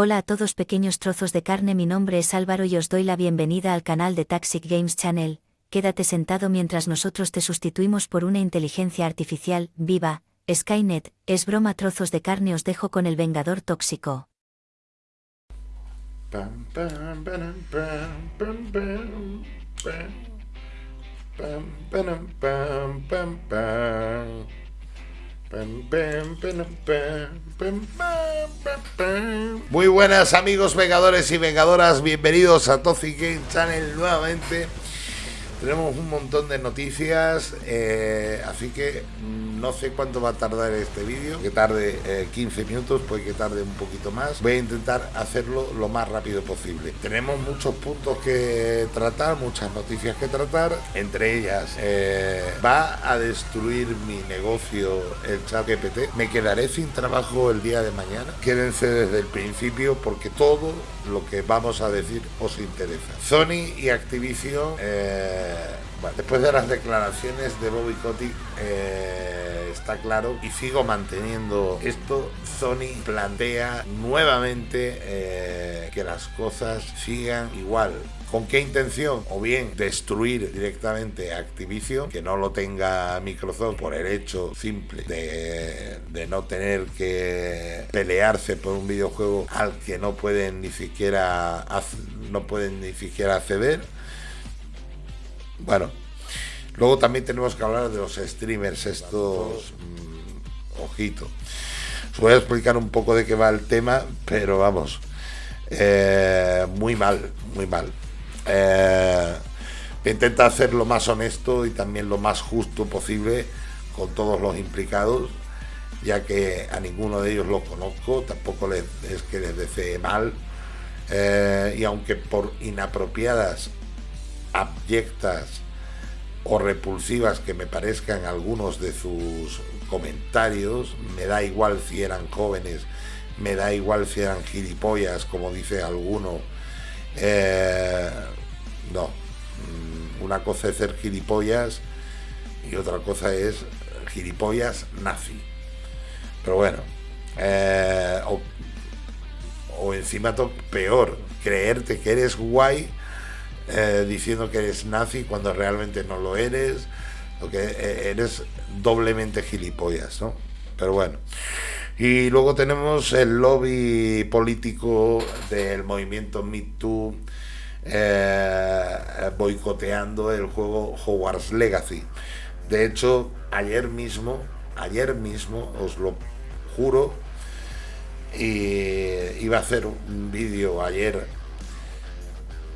Hola a todos pequeños trozos de carne, mi nombre es Álvaro y os doy la bienvenida al canal de Taxic Games Channel. Quédate sentado mientras nosotros te sustituimos por una inteligencia artificial, viva, Skynet, es broma trozos de carne os dejo con el Vengador Tóxico. Muy buenas amigos vengadores y vengadoras, bienvenidos a Toxic Game Channel nuevamente. Tenemos un montón de noticias, eh, así que no sé cuánto va a tardar este vídeo, que tarde 15 eh, minutos, puede que tarde un poquito más. Voy a intentar hacerlo lo más rápido posible. Tenemos muchos puntos que tratar, muchas noticias que tratar, entre ellas eh, va a destruir mi negocio el chat GPT. Me quedaré sin trabajo el día de mañana. Quédense desde el principio porque todo lo que vamos a decir os interesa. Sony y Activision después de las declaraciones de Bobby Kotick, eh, está claro y sigo manteniendo esto. Sony plantea nuevamente eh, que las cosas sigan igual. ¿Con qué intención? O bien destruir directamente Activision, que no lo tenga Microsoft por el hecho simple de, de, no tener que pelearse por un videojuego al que no pueden ni siquiera no pueden ni siquiera acceder bueno, luego también tenemos que hablar de los streamers estos, mm, ojito. Os voy a explicar un poco de qué va el tema, pero vamos, eh, muy mal, muy mal. Eh, intenta hacer lo más honesto y también lo más justo posible con todos los implicados, ya que a ninguno de ellos lo conozco, tampoco les, es que les desee mal, eh, y aunque por inapropiadas abyectas o repulsivas que me parezcan algunos de sus comentarios, me da igual si eran jóvenes, me da igual si eran gilipollas, como dice alguno. Eh, no, mm, una cosa es ser gilipollas y otra cosa es gilipollas nazi. Pero bueno, eh, o, o encima peor, creerte que eres guay eh, diciendo que eres nazi cuando realmente no lo eres, o que eh, eres doblemente gilipollas, ¿no? Pero bueno. Y luego tenemos el lobby político del movimiento Me Too eh, boicoteando el juego Hogwarts Legacy. De hecho, ayer mismo, ayer mismo, os lo juro, y iba a hacer un vídeo ayer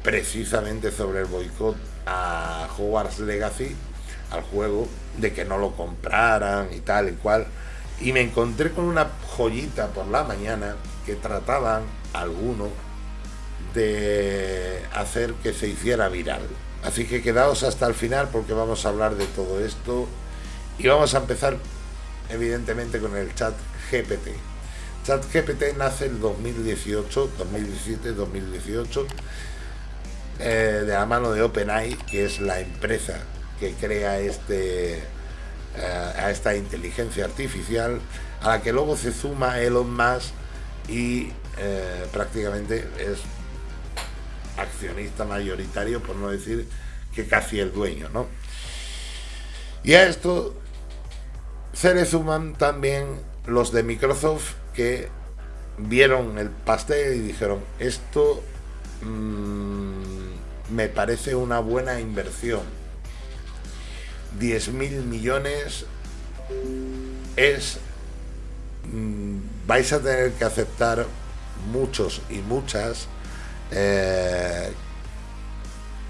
precisamente sobre el boicot a Hogwarts Legacy, al juego, de que no lo compraran y tal y cual. Y me encontré con una joyita por la mañana que trataban algunos de hacer que se hiciera viral. Así que quedaos hasta el final porque vamos a hablar de todo esto y vamos a empezar evidentemente con el chat GPT. Chat GPT nace en 2018, 2017, 2018 eh, de la mano de OpenAI, que es la empresa que crea este, eh, a esta inteligencia artificial, a la que luego se suma Elon Musk y eh, prácticamente es accionista mayoritario, por no decir que casi el dueño, ¿no? Y a esto se le suman también los de Microsoft que vieron el pastel y dijeron, esto mmm, me parece una buena inversión. 10 mil millones es... Mm, vais a tener que aceptar muchos y muchas eh,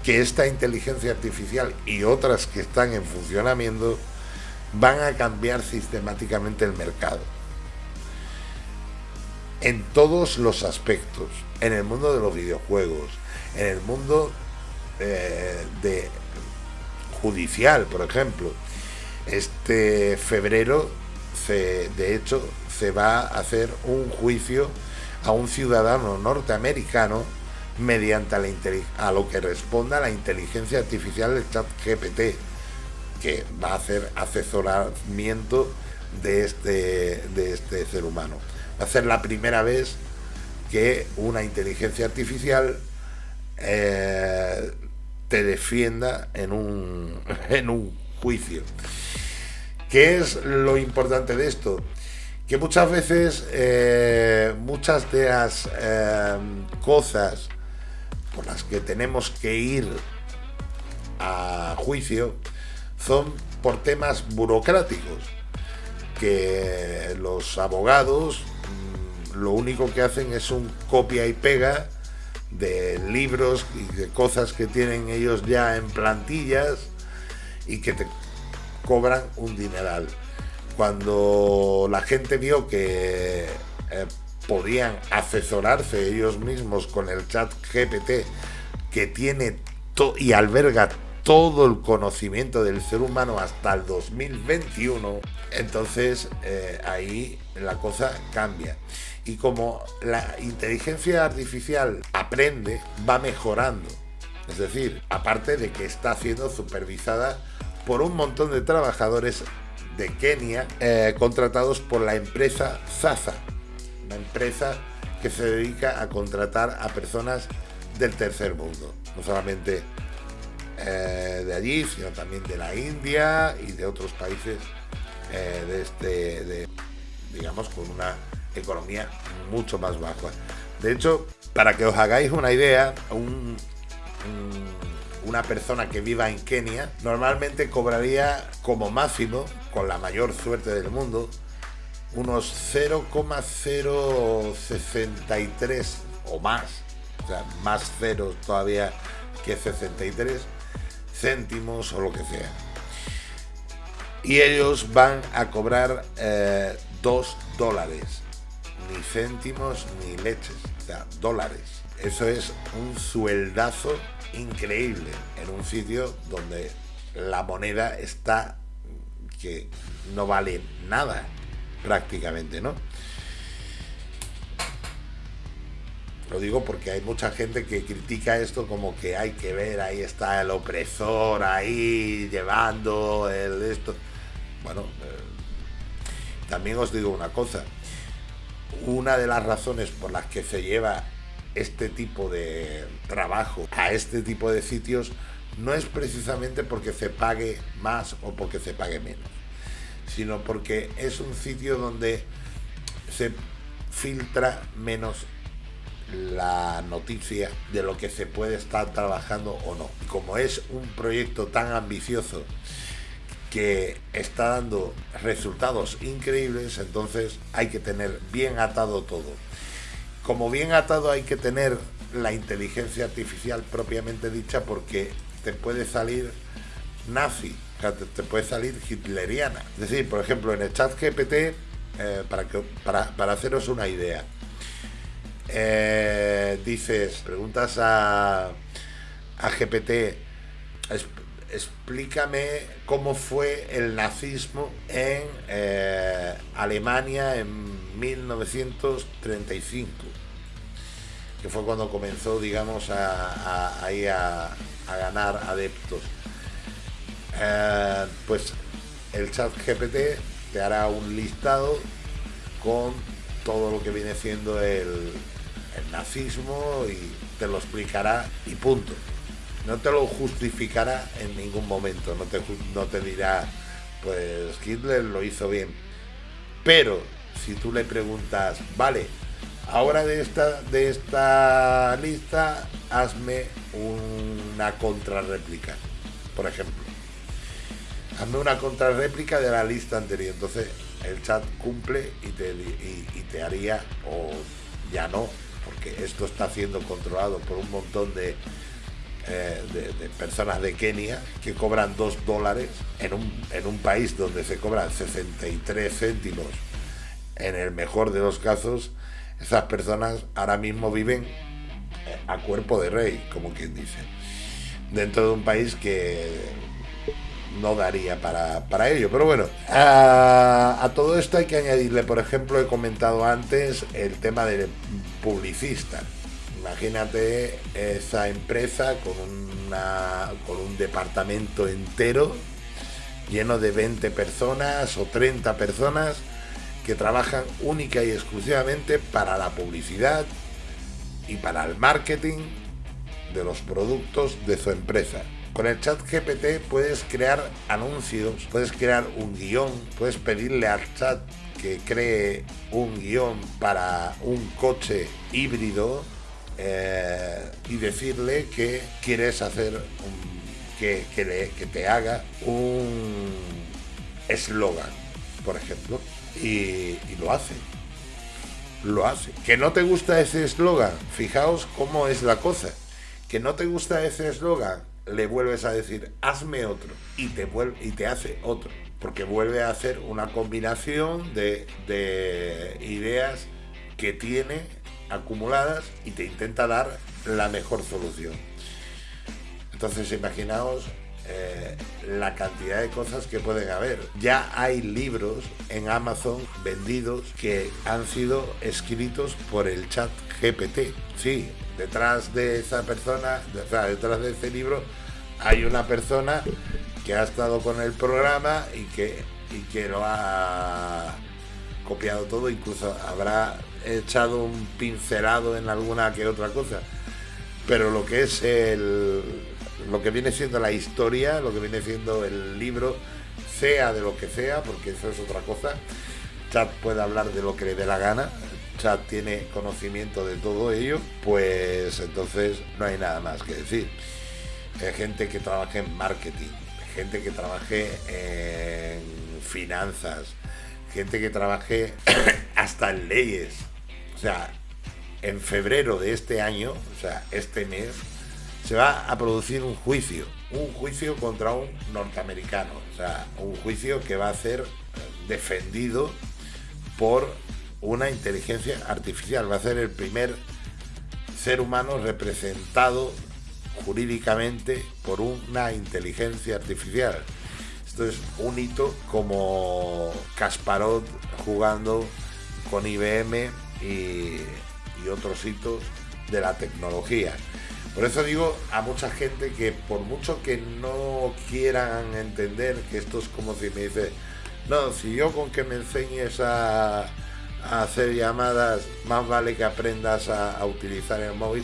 que esta inteligencia artificial y otras que están en funcionamiento van a cambiar sistemáticamente el mercado. En todos los aspectos, en el mundo de los videojuegos, en el mundo eh, de judicial, por ejemplo. Este febrero, se, de hecho, se va a hacer un juicio a un ciudadano norteamericano mediante a lo que responda la inteligencia artificial del chat GPT, que va a hacer asesoramiento de este, de este ser humano. Va a ser la primera vez que una inteligencia artificial eh, te defienda en un, en un juicio. ¿Qué es lo importante de esto? Que muchas veces eh, muchas de las eh, cosas por las que tenemos que ir a juicio son por temas burocráticos, que los abogados mm, lo único que hacen es un copia y pega de libros y de cosas que tienen ellos ya en plantillas y que te cobran un dineral. Cuando la gente vio que eh, podían asesorarse ellos mismos con el chat GPT que tiene y alberga todo el conocimiento del ser humano hasta el 2021, entonces eh, ahí la cosa cambia. Y como la inteligencia artificial aprende, va mejorando. Es decir, aparte de que está siendo supervisada por un montón de trabajadores de Kenia eh, contratados por la empresa Zaza, una empresa que se dedica a contratar a personas del tercer mundo, no solamente eh, de allí, sino también de la India y de otros países eh, de este, digamos, con una economía mucho más baja. De hecho, para que os hagáis una idea, una persona que viva en Kenia normalmente cobraría como máximo, con la mayor suerte del mundo, unos 0,063 o más, o sea, más ceros todavía que 63 céntimos o lo que sea. Y ellos van a cobrar 2 eh, dólares, ni céntimos ni leches, o sea, dólares. Eso es un sueldazo increíble en un sitio donde la moneda está que no vale nada prácticamente, ¿no? Lo digo porque hay mucha gente que critica esto como que hay que ver, ahí está el opresor, ahí llevando el esto. Bueno, eh, también os digo una cosa. Una de las razones por las que se lleva este tipo de trabajo a este tipo de sitios no es precisamente porque se pague más o porque se pague menos, sino porque es un sitio donde se filtra menos la noticia de lo que se puede estar trabajando o no. Como es un proyecto tan ambicioso que está dando resultados increíbles, entonces hay que tener bien atado todo. Como bien atado hay que tener la inteligencia artificial propiamente dicha porque te puede salir nazi, te, puede salir hitleriana. Es decir, por ejemplo, en el chat GPT, eh, para, que, para, haceros una idea, eh, dices, preguntas a, a GPT, explícame cómo fue el nazismo en eh, Alemania en 1935, que fue cuando comenzó, digamos, a, a, ganar adeptos. Eh, pues el chat GPT te hará un listado con todo lo que viene siendo el, el nazismo y te lo explicará y punto. No te lo justificará en ningún momento, no te, no te dirá, pues Hitler lo hizo bien. Pero si tú le preguntas, vale, ahora de esta, de esta lista, hazme una contrarréplica, por ejemplo. Hazme una contrarréplica de la lista anterior. Entonces el chat cumple y te, y te haría, o ya no, porque esto está siendo controlado por un montón eh, de, personas de Kenia que cobran 2 dólares en un, en un país donde se cobran 63 céntimos en el mejor de los casos, esas personas ahora mismo viven eh, a cuerpo de rey, como quien dice, dentro de un país que no daría para, ello. Pero bueno, a, todo esto hay que añadirle, por ejemplo, he comentado antes el tema del publicista. Imagínate esa empresa con, con un departamento entero lleno de 20 personas o 30 personas que trabajan única y exclusivamente para la publicidad y para el marketing de los productos de su empresa. Con el chat GPT puedes crear anuncios, puedes crear un guion, puedes pedirle al chat que cree un guion para un coche híbrido eh, y decirle que quieres hacer que, que, te haga un eslogan, por ejemplo, y, y lo hace lo hace. Que no te gusta ese eslogan, fijaos cómo es la cosa. Que no te gusta ese eslogan, le vuelves a decir, hazme otro, y te, vuelve, y te hace otro. Porque vuelve a hacer una combinación de, de ideas que tiene acumuladas y te intenta dar la mejor solución. Entonces imaginaos eh, la cantidad de cosas que pueden haber. Ya hay libros en Amazon vendidos que han sido escritos por el chat GPT. Sí, detrás de esa persona, detrás de ese libro, hay una persona que ha estado con el programa y que, y que lo ha copiado todo, incluso habrá echado un pincelado en alguna que otra cosa. Pero lo que es el, lo que viene siendo la historia, lo que viene siendo el libro, sea de lo que sea, porque eso es otra cosa. Chat puede hablar de lo que le dé la gana, Chat tiene conocimiento de todo ello, pues entonces no hay nada más que decir. Hay gente que trabaje en marketing, gente que trabaje en finanzas, gente que trabaje hasta en leyes. O sea, en febrero de este año, o sea, este mes, se va a producir un juicio, un juicio contra un norteamericano, o sea, un juicio que va a ser defendido por una inteligencia artificial, va a ser el primer ser humano representado jurídicamente por una inteligencia artificial. Esto es un hito como Kasparov jugando con IBM y, otros hitos de la tecnología. Por eso digo a mucha gente que por mucho que no quieran entender que esto es como si me dice, no, si yo con que me enseñes a, hacer llamadas, más vale que aprendas a, utilizar el móvil,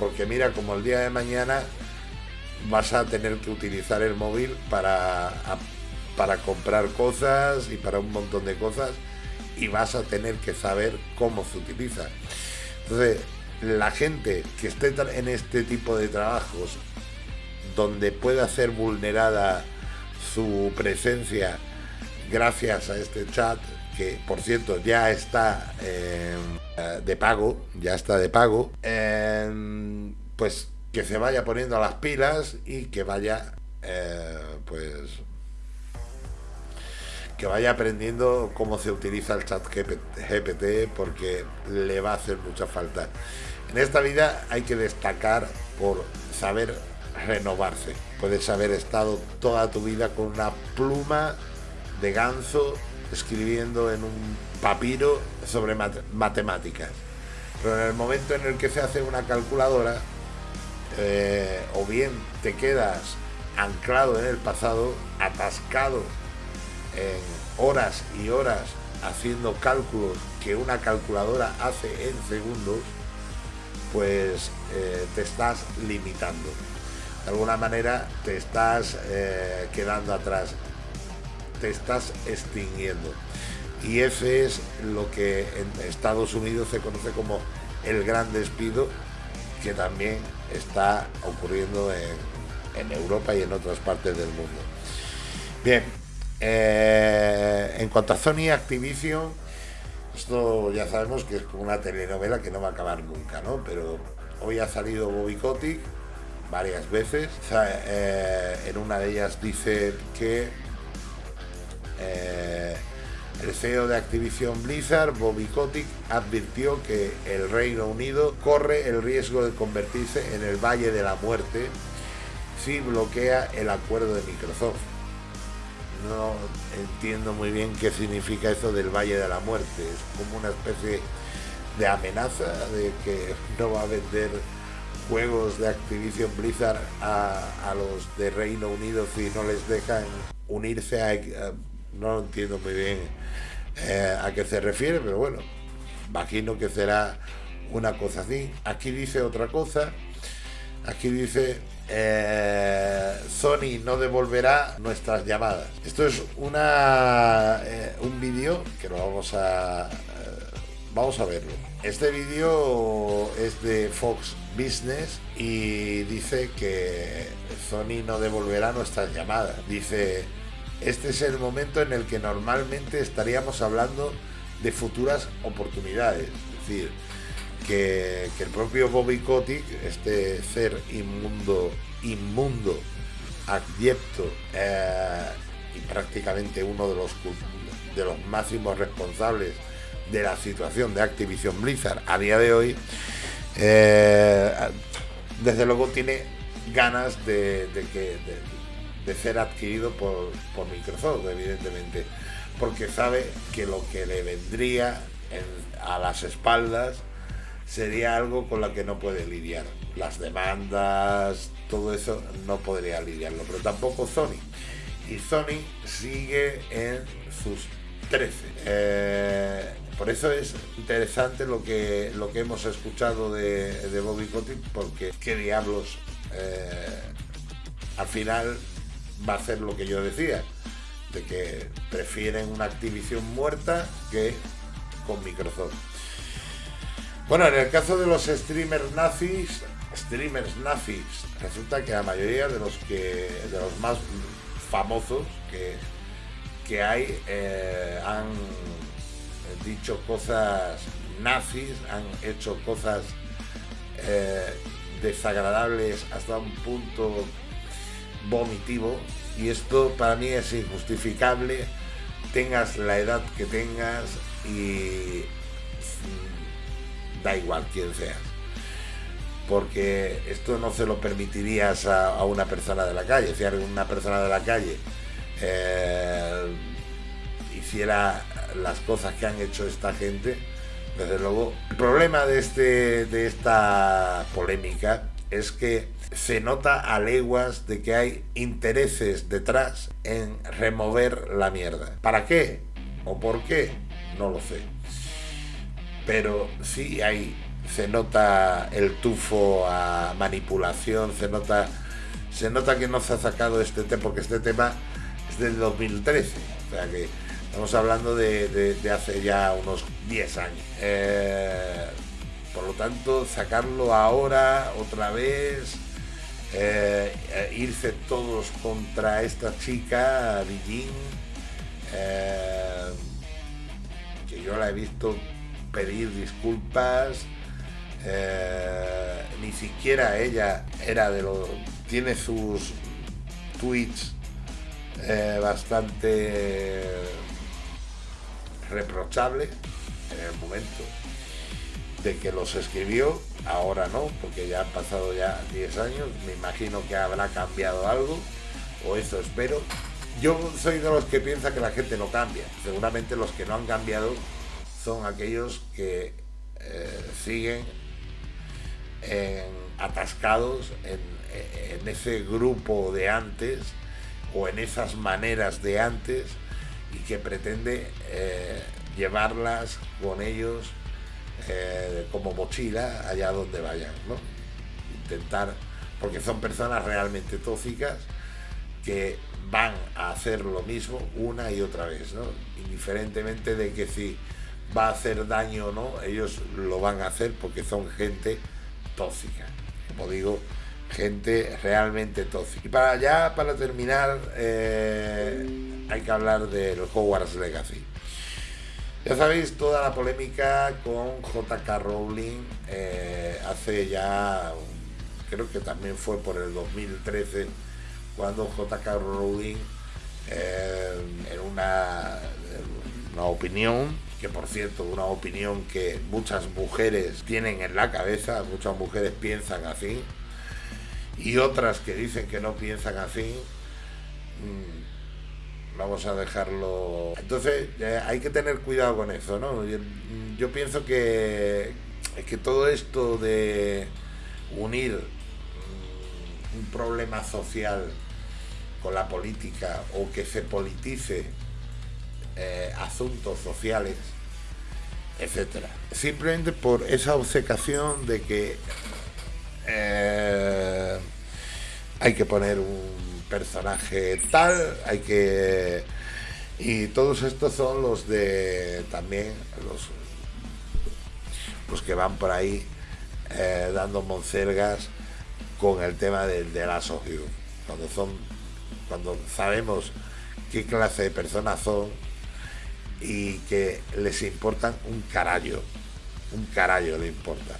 porque mira, como el día de mañana vas a tener que utilizar el móvil para, para comprar cosas y para un montón de cosas y vas a tener que saber cómo se utiliza. Entonces, la gente que esté en este tipo de trabajos donde pueda ser vulnerada su presencia gracias a este chat que por cierto ya está eh, de pago ya está de pago eh, pues que se vaya poniendo las pilas y que vaya eh, pues que vaya aprendiendo cómo se utiliza el chat GPT porque le va a hacer mucha falta en esta vida hay que destacar por saber renovarse. Puedes haber estado toda tu vida con una pluma de ganso escribiendo en un papiro sobre matemáticas. Pero en el momento en el que se hace una calculadora, eh, o bien te quedas anclado en el pasado, atascado en horas y horas haciendo cálculos que una calculadora hace en segundos, pues eh, te estás limitando. De alguna manera te estás eh, quedando atrás, te estás extinguiendo. Y ese es lo que en Estados Unidos se conoce como el gran despido, que también está ocurriendo en, Europa y en otras partes del mundo. Bien, eh, en cuanto a Sony Activision, esto ya sabemos que es como una telenovela que no va a acabar nunca, ¿no? Pero hoy ha salido Bobby Kotick varias veces. Eh, en una de ellas dice que eh, el CEO de Activision Blizzard, Bobby Kotick, advirtió que el Reino Unido corre el riesgo de convertirse en el Valle de la Muerte si bloquea el acuerdo de Microsoft no entiendo muy bien qué significa eso del Valle de la Muerte. Es como una especie de amenaza de que no va a vender juegos de Activision Blizzard a, los de Reino Unido si no les dejan unirse a... no entiendo muy bien eh, a qué se refiere, pero bueno, imagino que será una cosa así. Aquí dice otra cosa. Aquí dice eh, Sony no devolverá nuestras llamadas. Esto es una eh, un vídeo que lo vamos a vamos a verlo. Este vídeo es de Fox Business y dice que Sony no devolverá nuestras llamadas. Dice, este es el momento en el que normalmente estaríamos hablando de futuras oportunidades. Es decir, que, el propio Bobby Kotick, este ser inmundo, inmundo, adyecto eh, y prácticamente uno de los, de los máximos responsables de la situación de Activision Blizzard a día de hoy, eh, desde luego tiene ganas de, que, ser adquirido por, por, Microsoft, evidentemente, porque sabe que lo que le vendría a las espaldas sería algo con lo que no puede lidiar. Las demandas, todo eso no podría lidiarlo, pero tampoco Sony. Y Sony sigue en sus 13. Eh, por eso es interesante lo que, lo que hemos escuchado de, Bobby Kotick, porque qué diablos eh, al final va a ser lo que yo decía, de que prefieren una Activision muerta que con Microsoft. Bueno, en el caso de los streamers nazis, streamers nazis, resulta que la mayoría de los que de los más famosos que, que hay eh, han dicho cosas nazis, han hecho cosas eh, desagradables hasta un punto vomitivo y esto para mí es injustificable, tengas la edad que tengas y da igual quién seas. Porque esto no se lo permitirías a, una persona de la calle. Si una persona de la calle eh, hiciera las cosas que han hecho esta gente, desde luego. El problema de, este, de esta polémica es que se nota a leguas de que hay intereses detrás en remover la mierda. ¿Para qué? ¿O por qué? No lo sé. Pero sí hay, se nota el tufo a manipulación, se nota, se nota que no se ha sacado este tema, porque este tema es del 2013. O sea que Estamos hablando de, hace ya unos 10 años. Eh, por lo tanto, sacarlo ahora otra vez, eh, eh, irse todos contra esta chica, Beijing, que yo la he visto pedir disculpas, ni siquiera ella era de lo... tiene sus tweets bastante reprochable en el momento de que los escribió, ahora no, porque ya han pasado ya 10 años, me imagino que habrá cambiado algo, o eso espero. Yo soy de los que piensa que la gente no cambia, seguramente los que no han cambiado son aquellos que eh, siguen atascados en, en ese grupo de antes o en esas maneras de antes y que pretende eh, llevarlas con ellos eh, como mochila allá donde vayan, ¿no? Intentar, porque son personas realmente tóxicas que van a hacer lo mismo una y otra vez, ¿no? Indiferentemente de que si va a hacer daño o no, ellos lo van a hacer porque son gente tóxica. Como digo, gente realmente tóxica. Y para ya, para terminar, eh, hay que hablar del Hogwarts Legacy. Ya sabéis toda la polémica con JK Rowling eh, hace ya, creo que también fue por el 2013, cuando JK Rowling eh, en una, una opinión, que por cierto, una opinión que muchas mujeres tienen en la cabeza, muchas mujeres piensan así, y otras que dicen que no piensan así, mm, vamos a dejarlo. Entonces eh, hay que tener cuidado con eso, ¿no? Yo, pienso que, que todo esto de unir mm, un problema social con la política o que se politice eh, asuntos sociales etcétera. Simplemente por esa obcecación de que eh, hay que poner un personaje tal, hay que... Y todos estos son los de también los, los que van por ahí eh, dando moncergas con el tema del de las Cuando son, cuando sabemos qué clase de personas son y que les importan un carallo, un carallo le importa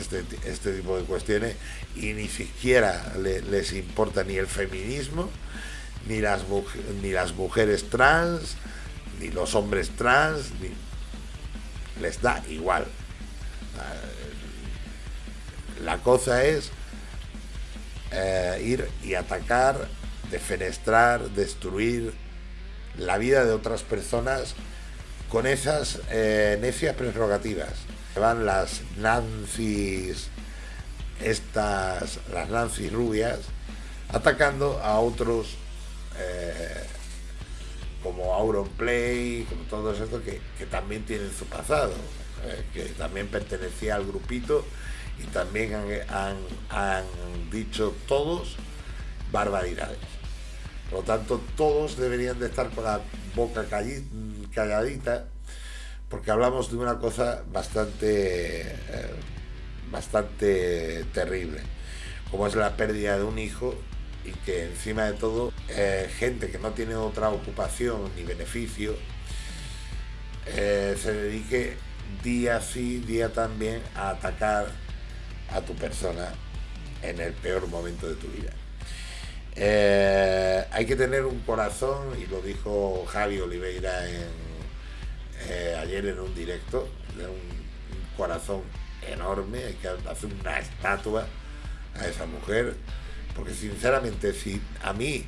este, este tipo de cuestiones y ni siquiera les importa ni el feminismo, ni las, ni las mujeres trans, ni los hombres trans, les da igual. La cosa es eh, ir y atacar, defenestrar, destruir la vida de otras personas con esas eh, necias prerrogativas. Van las Nancy's, estas, las Nancy rubias, atacando a otros eh, como Auronplay, como todos estos que, también tienen su pasado, eh, que también pertenecía al grupito y también han, han dicho todos barbaridades. Por lo tanto, todos deberían de estar con la boca calladita, porque hablamos de una cosa bastante, eh, bastante terrible, como es la pérdida de un hijo y que encima de todo, eh, gente que no tiene otra ocupación ni beneficio, eh, se dedique día sí, día también a atacar a tu persona en el peor momento de tu vida. Hay que tener un corazón, y lo dijo Javi Oliveira eh, ayer en un directo, un, corazón enorme, hay que hacer una estatua a esa mujer, porque sinceramente si a mí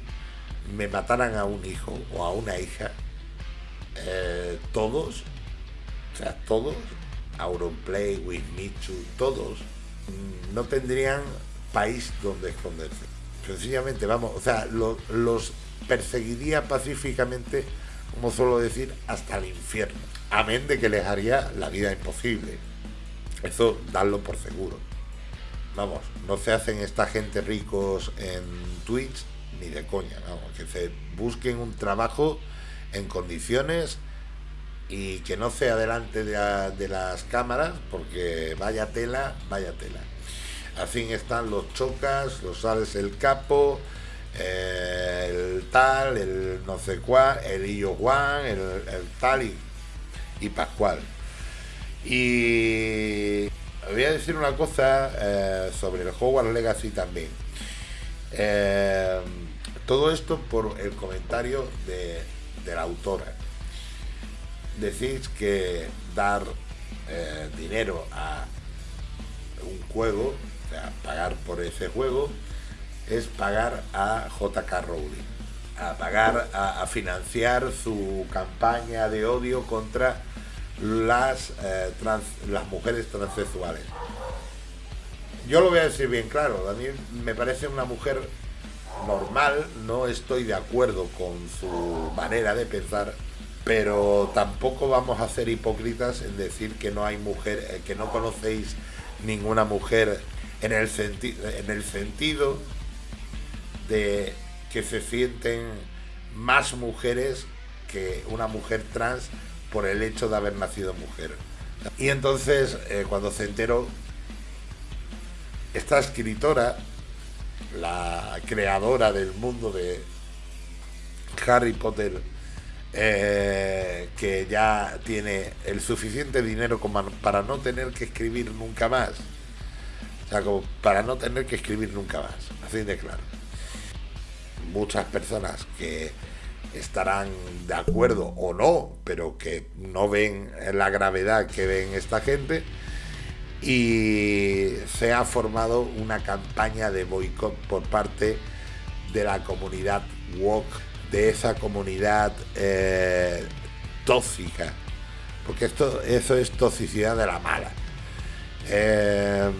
me mataran a un hijo o a una hija, eh, todos, o sea, todos, Auronplay, Wismichu, todos, mm, no tendrían país donde esconderse. Sencillamente, vamos, o sea, los perseguiría pacíficamente, como suelo decir, hasta el infierno. Amén de que les haría la vida imposible. Eso, darlo por seguro. Vamos, no se hacen esta gente ricos en Twitch ni de coña, vamos, que se busquen un trabajo en condiciones y que no sea delante de, de las cámaras, porque vaya tela, vaya tela. Así están los chocas, los sales el capo, el tal, el no sé cuál, el Illo Juan, el, tal y, Pascual. Y voy a decir una cosa eh, sobre el Hogwarts Legacy también. Eh, todo esto por el comentario de, la autora. Decís que dar eh, dinero a un juego pagar por ese juego es pagar a JK Rowling, a pagar, a, financiar su campaña de odio contra las, eh, las mujeres transexuales. Yo lo voy a decir bien claro, a mí me parece una mujer normal, no estoy de acuerdo con su manera de pensar, pero tampoco vamos a ser hipócritas en decir que no hay mujer, eh, que no conocéis ninguna mujer en el, en el sentido de que se sienten más mujeres que una mujer trans por el hecho de haber nacido mujer. Y entonces, eh, cuando se enteró, esta escritora, la creadora del mundo de Harry Potter, eh, que ya tiene el suficiente dinero para no tener que escribir nunca más, o sea, como para no tener que escribir nunca más, así de claro. Muchas personas que estarán de acuerdo o no, pero que no ven la gravedad que ven esta gente. Y se ha formado una campaña de boicot por parte de la comunidad woke, de esa comunidad eh, tóxica, porque esto, eso es toxicidad de la mala. Eh,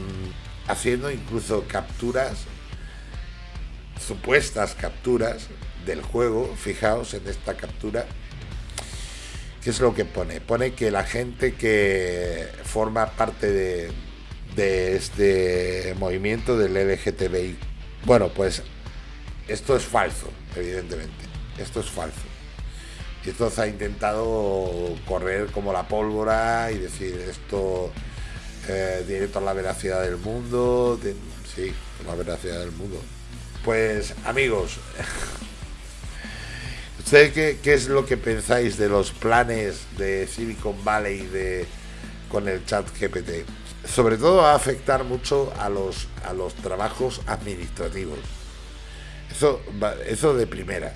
haciendo incluso capturas, supuestas capturas del juego, fijaos en esta captura, ¿Qué es lo que pone? Pone que la gente que forma parte de, de este movimiento del LGTBI. Bueno, pues esto es falso, evidentemente. Esto es falso. Y esto se ha intentado correr como la pólvora y decir esto eh, tiene toda la veracidad del mundo. sí, la veracidad del mundo. Pues amigos, ¿ustedes qué, es lo que pensáis de los planes de Silicon Valley de, con el chat GPT? Sobre todo va a afectar mucho a los, a los trabajos administrativos. Eso, eso de primeras.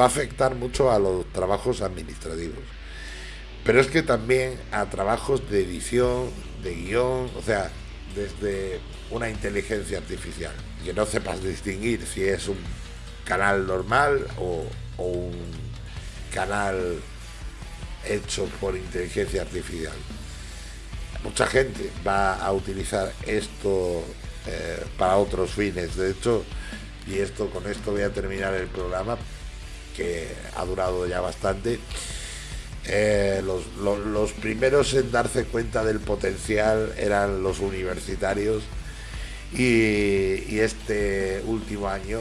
Va a afectar mucho a los trabajos administrativos. Pero es que también a trabajos de edición, de guion, o sea, desde una inteligencia artificial. Que no sepas distinguir si es un canal normal o, un canal hecho por inteligencia artificial. Mucha gente va a utilizar esto eh, para otros fines. De hecho, y esto con esto voy a terminar el programa, que ha durado ya bastante. Eh, los, primeros en darse cuenta del potencial eran los universitarios y, este último año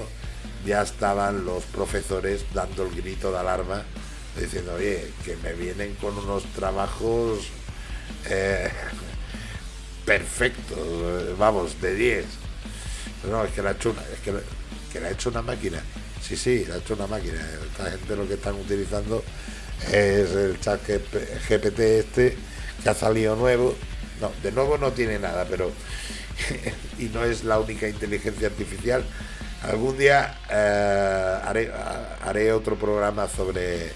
ya estaban los profesores dando el grito de alarma diciendo, oye, que me vienen con unos trabajos eh, perfectos, vamos, de 10. No, es que la, chuna, es que, que la ha hecho una máquina. Sí, sí, la ha hecho una máquina. Esta gente lo que están utilizando es el chat GPT este que ha salido nuevo. No, de nuevo no tiene nada, pero y no es la única inteligencia artificial. Algún día eh, haré, otro programa sobre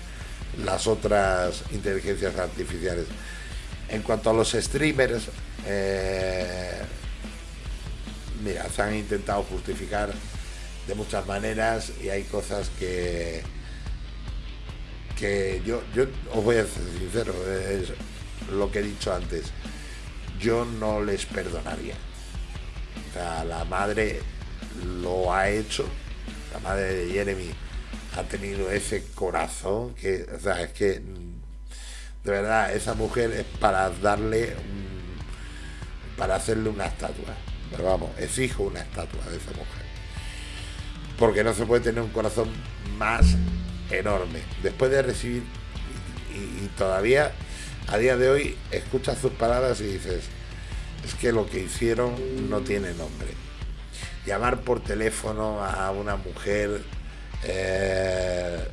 las otras inteligencias artificiales. En cuanto a los streamers, eh, mira, se han intentado justificar de muchas maneras y hay cosas que que yo, yo os voy a ser sincero, es lo que he dicho antes, yo no les perdonaría. Sea, la madre lo ha hecho, la madre de Jeremy ha tenido ese corazón que, o sea, es que de verdad esa mujer es para darle para hacerle una estatua. Pero vamos, exijo una estatua de esa mujer. Porque no se puede tener un corazón más enorme. Después de recibir, y, todavía a día de hoy escuchas sus palabras y dices, es que lo que hicieron no tiene nombre. Llamar por teléfono a una mujer eh,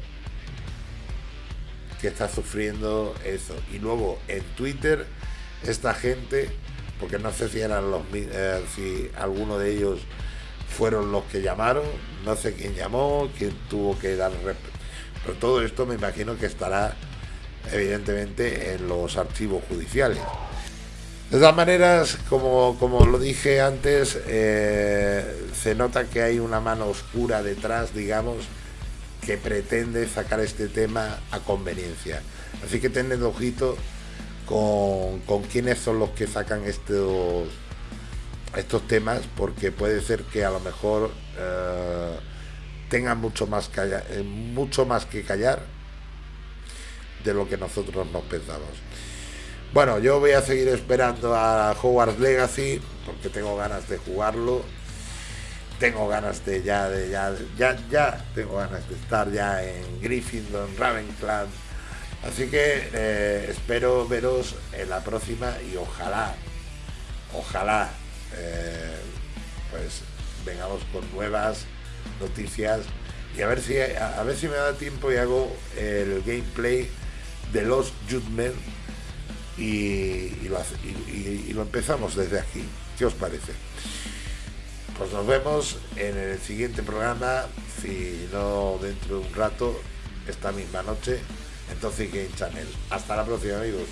que está sufriendo eso. Y luego en Twitter, esta gente, porque no sé si eran los eh, si alguno de ellos fueron los que llamaron, no sé quién llamó, quién tuvo que dar pero todo esto me imagino que estará evidentemente en los archivos judiciales. De todas maneras, como, como lo dije antes, eh, se nota que hay una mano oscura detrás, digamos, que pretende sacar este tema a conveniencia. Así que tened ojito con, con quiénes son los que sacan estos, estos temas, porque puede ser que a lo mejor... Eh, tengan mucho más, eh, mucho más que callar de lo que nosotros nos pensamos. Bueno, yo voy a seguir esperando a Hogwarts Legacy porque tengo ganas de jugarlo. Tengo ganas de ya, de ya, ya, ya, tengo ganas de estar ya en Gryffindor, Ravenclaw. Así que eh, espero veros en la próxima y ojalá, ojalá, eh, pues vengamos con nuevas noticias y a ver si a, ver si me da tiempo y hago el gameplay de los Judgment y, lo, empezamos desde aquí. ¿Qué os parece? Pues nos vemos en el siguiente programa, si no dentro de un rato, esta misma noche, en Toxic Game Channel. Hasta la próxima amigos.